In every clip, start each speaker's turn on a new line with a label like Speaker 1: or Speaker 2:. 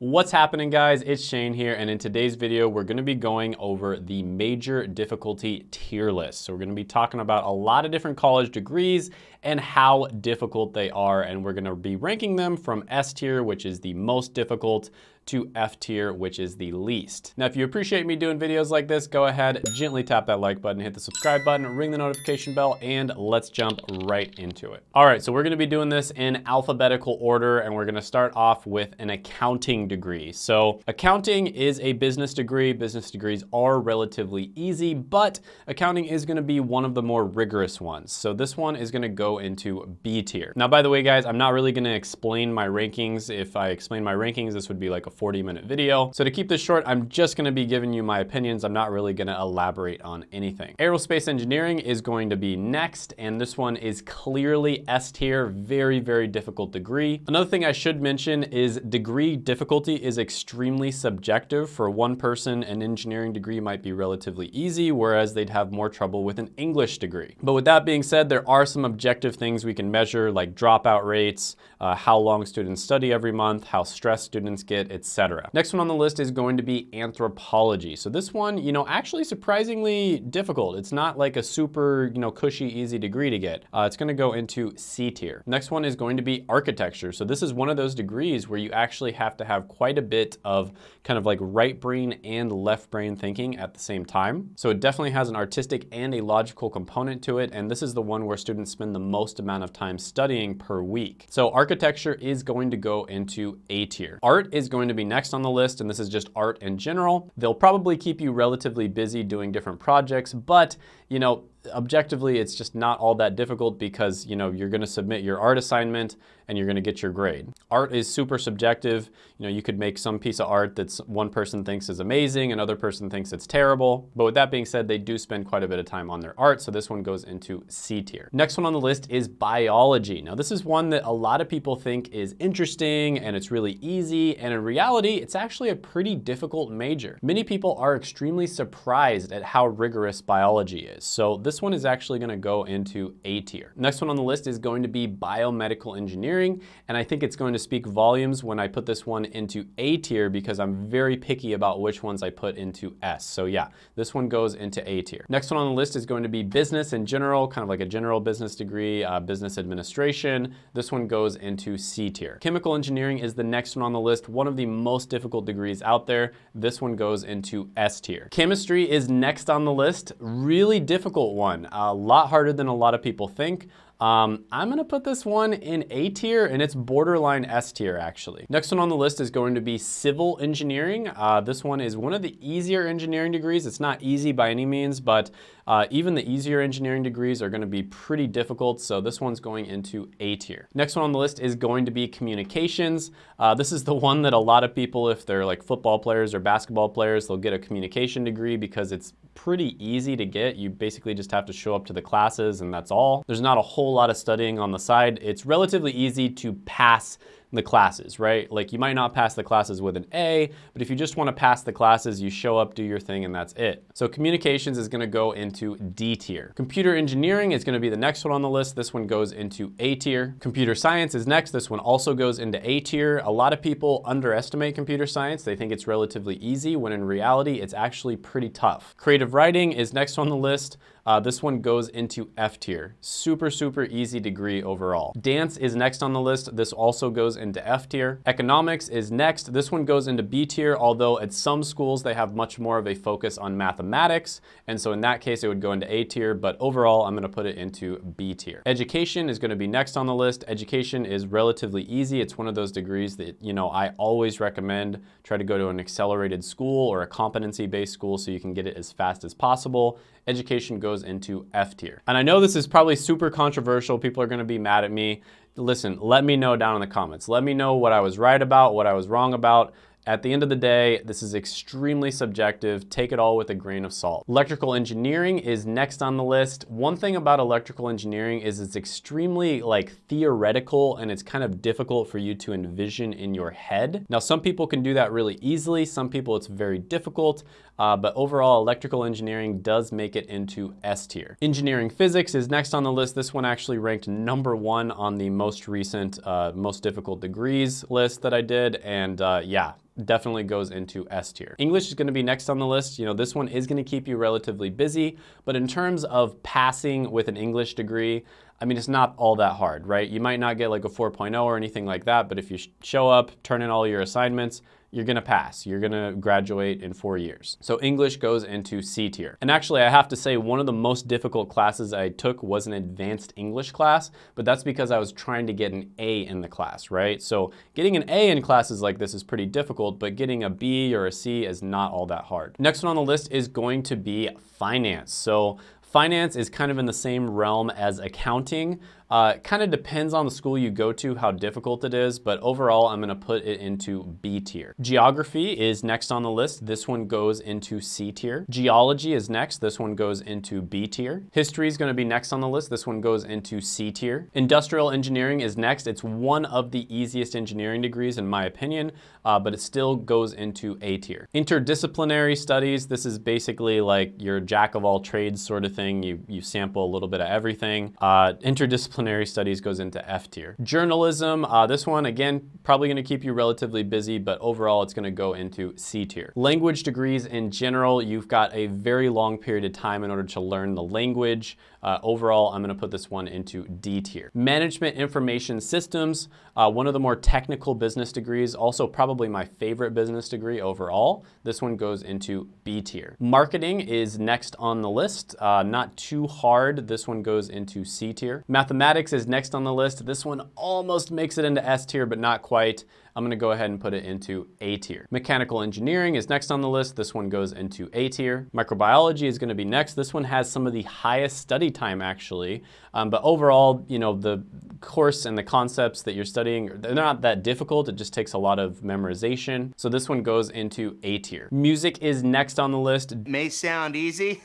Speaker 1: What's happening guys? It's Shane here and in today's video we're going to be going over the major difficulty tier list. So we're going to be talking about a lot of different college degrees and how difficult they are and we're going to be ranking them from S tier which is the most difficult to F tier, which is the least. Now, if you appreciate me doing videos like this, go ahead, gently tap that like button, hit the subscribe button, ring the notification bell, and let's jump right into it. All right, so we're gonna be doing this in alphabetical order, and we're gonna start off with an accounting degree. So accounting is a business degree. Business degrees are relatively easy, but accounting is gonna be one of the more rigorous ones. So this one is gonna go into B tier. Now, by the way, guys, I'm not really gonna explain my rankings. If I explain my rankings, this would be like a 40 minute video. So to keep this short, I'm just gonna be giving you my opinions. I'm not really gonna elaborate on anything. Aerospace engineering is going to be next, and this one is clearly S tier, very, very difficult degree. Another thing I should mention is degree difficulty is extremely subjective. For one person, an engineering degree might be relatively easy, whereas they'd have more trouble with an English degree. But with that being said, there are some objective things we can measure like dropout rates, uh, how long students study every month, how stressed students get, etc etc. Next one on the list is going to be anthropology. So this one, you know, actually surprisingly difficult. It's not like a super, you know, cushy, easy degree to get. Uh, it's gonna go into C tier. Next one is going to be architecture. So this is one of those degrees where you actually have to have quite a bit of kind of like right brain and left brain thinking at the same time. So it definitely has an artistic and a logical component to it. And this is the one where students spend the most amount of time studying per week. So architecture is going to go into A tier. Art is going to be next on the list, and this is just art in general. They'll probably keep you relatively busy doing different projects, but you know, objectively, it's just not all that difficult because, you know, you're gonna submit your art assignment and you're gonna get your grade. Art is super subjective. You know, you could make some piece of art that one person thinks is amazing, another person thinks it's terrible. But with that being said, they do spend quite a bit of time on their art, so this one goes into C tier. Next one on the list is biology. Now, this is one that a lot of people think is interesting and it's really easy, and in reality, it's actually a pretty difficult major. Many people are extremely surprised at how rigorous biology is. So this one is actually gonna go into A tier. Next one on the list is going to be biomedical engineering. And I think it's going to speak volumes when I put this one into A tier because I'm very picky about which ones I put into S. So yeah, this one goes into A tier. Next one on the list is going to be business in general, kind of like a general business degree, uh, business administration. This one goes into C tier. Chemical engineering is the next one on the list, one of the most difficult degrees out there. This one goes into S tier. Chemistry is next on the list, really difficult one, a lot harder than a lot of people think. Um, I'm gonna put this one in A tier and it's borderline S tier actually. Next one on the list is going to be civil engineering. Uh, this one is one of the easier engineering degrees. It's not easy by any means, but uh, even the easier engineering degrees are gonna be pretty difficult, so this one's going into A tier. Next one on the list is going to be communications. Uh, this is the one that a lot of people, if they're like football players or basketball players, they'll get a communication degree because it's pretty easy to get. You basically just have to show up to the classes and that's all. There's not a whole lot of studying on the side. It's relatively easy to pass the classes, right? Like you might not pass the classes with an A, but if you just wanna pass the classes, you show up, do your thing, and that's it. So communications is gonna go into D tier. Computer engineering is gonna be the next one on the list. This one goes into A tier. Computer science is next. This one also goes into A tier. A lot of people underestimate computer science. They think it's relatively easy, when in reality, it's actually pretty tough. Creative writing is next on the list. Uh, this one goes into F tier. Super, super easy degree overall. Dance is next on the list. This also goes into F tier. Economics is next. This one goes into B tier, although at some schools they have much more of a focus on mathematics. And so in that case, it would go into A tier, but overall, I'm gonna put it into B tier. Education is gonna be next on the list. Education is relatively easy. It's one of those degrees that, you know, I always recommend try to go to an accelerated school or a competency-based school so you can get it as fast as possible education goes into F tier. And I know this is probably super controversial. People are gonna be mad at me. Listen, let me know down in the comments. Let me know what I was right about, what I was wrong about. At the end of the day, this is extremely subjective. Take it all with a grain of salt. Electrical engineering is next on the list. One thing about electrical engineering is it's extremely like theoretical and it's kind of difficult for you to envision in your head. Now, some people can do that really easily. Some people it's very difficult. Uh, but overall, electrical engineering does make it into S tier. Engineering physics is next on the list. This one actually ranked number one on the most recent, uh, most difficult degrees list that I did. And uh, yeah, definitely goes into S tier. English is gonna be next on the list. You know, this one is gonna keep you relatively busy, but in terms of passing with an English degree, I mean, it's not all that hard, right? You might not get like a 4.0 or anything like that, but if you show up, turn in all your assignments, you're gonna pass. You're gonna graduate in four years. So English goes into C tier. And actually, I have to say one of the most difficult classes I took was an advanced English class, but that's because I was trying to get an A in the class, right? So getting an A in classes like this is pretty difficult, but getting a B or a C is not all that hard. Next one on the list is going to be finance. So Finance is kind of in the same realm as accounting. Uh, it kind of depends on the school you go to, how difficult it is, but overall, I'm gonna put it into B tier. Geography is next on the list. This one goes into C tier. Geology is next. This one goes into B tier. History is gonna be next on the list. This one goes into C tier. Industrial engineering is next. It's one of the easiest engineering degrees in my opinion, uh, but it still goes into A tier. Interdisciplinary studies, this is basically like your jack of all trades sort of thing. You, you sample a little bit of everything. Uh, interdisciplinary interdisciplinary studies goes into F tier. Journalism, uh, this one, again, probably gonna keep you relatively busy, but overall it's gonna go into C tier. Language degrees in general, you've got a very long period of time in order to learn the language. Uh, overall, I'm gonna put this one into D tier. Management Information Systems, uh, one of the more technical business degrees, also probably my favorite business degree overall. This one goes into B tier. Marketing is next on the list, uh, not too hard. This one goes into C tier. Mathematics is next on the list. This one almost makes it into S tier, but not quite. I'm gonna go ahead and put it into A tier. Mechanical engineering is next on the list. This one goes into A tier. Microbiology is gonna be next. This one has some of the highest study time actually, um, but overall, you know, the course and the concepts that you're studying, they're not that difficult. It just takes a lot of memorization. So this one goes into A tier. Music is next on the list.
Speaker 2: May sound easy,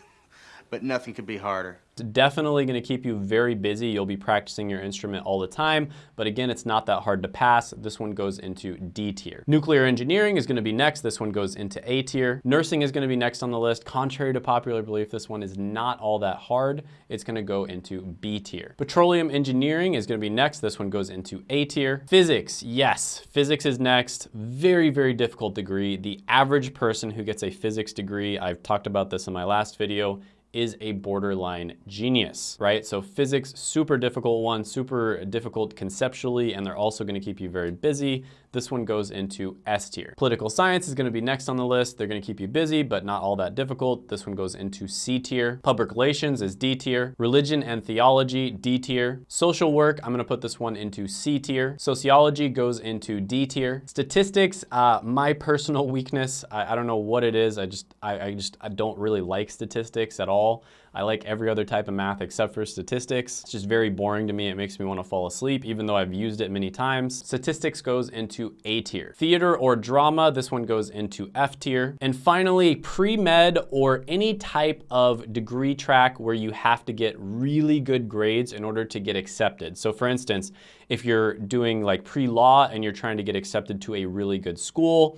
Speaker 2: but nothing could be harder.
Speaker 1: It's definitely gonna keep you very busy. You'll be practicing your instrument all the time, but again, it's not that hard to pass. This one goes into D tier. Nuclear engineering is gonna be next. This one goes into A tier. Nursing is gonna be next on the list. Contrary to popular belief, this one is not all that hard. It's gonna go into B tier. Petroleum engineering is gonna be next. This one goes into A tier. Physics, yes, physics is next. Very, very difficult degree. The average person who gets a physics degree, I've talked about this in my last video, is a borderline genius, right? So physics, super difficult one, super difficult conceptually, and they're also gonna keep you very busy. This one goes into S tier. Political science is gonna be next on the list. They're gonna keep you busy, but not all that difficult. This one goes into C tier. Public relations is D tier. Religion and theology, D tier. Social work, I'm gonna put this one into C tier. Sociology goes into D tier. Statistics, uh, my personal weakness, I, I, don't know what it is. I just, I, I just, I don't really like statistics at all. I like every other type of math except for statistics. It's just very boring to me. It makes me want to fall asleep, even though I've used it many times. Statistics goes into A tier. Theater or drama, this one goes into F tier. And finally, pre-med or any type of degree track where you have to get really good grades in order to get accepted. So for instance, if you're doing like pre-law and you're trying to get accepted to a really good school,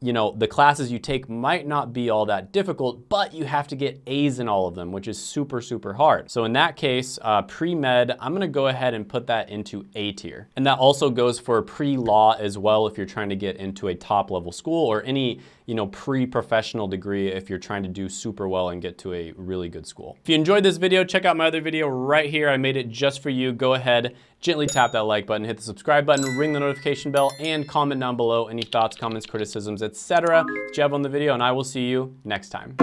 Speaker 1: you know, the classes you take might not be all that difficult, but you have to get A's in all of them, which is super, super hard. So in that case, uh, pre-med, I'm gonna go ahead and put that into A tier. And that also goes for pre-law as well if you're trying to get into a top level school or any, you know, pre-professional degree if you're trying to do super well and get to a really good school. If you enjoyed this video, check out my other video right here. I made it just for you. Go ahead, gently tap that like button, hit the subscribe button, ring the notification bell, and comment down below any thoughts, comments, criticisms, etc. that you have on the video, and I will see you next time.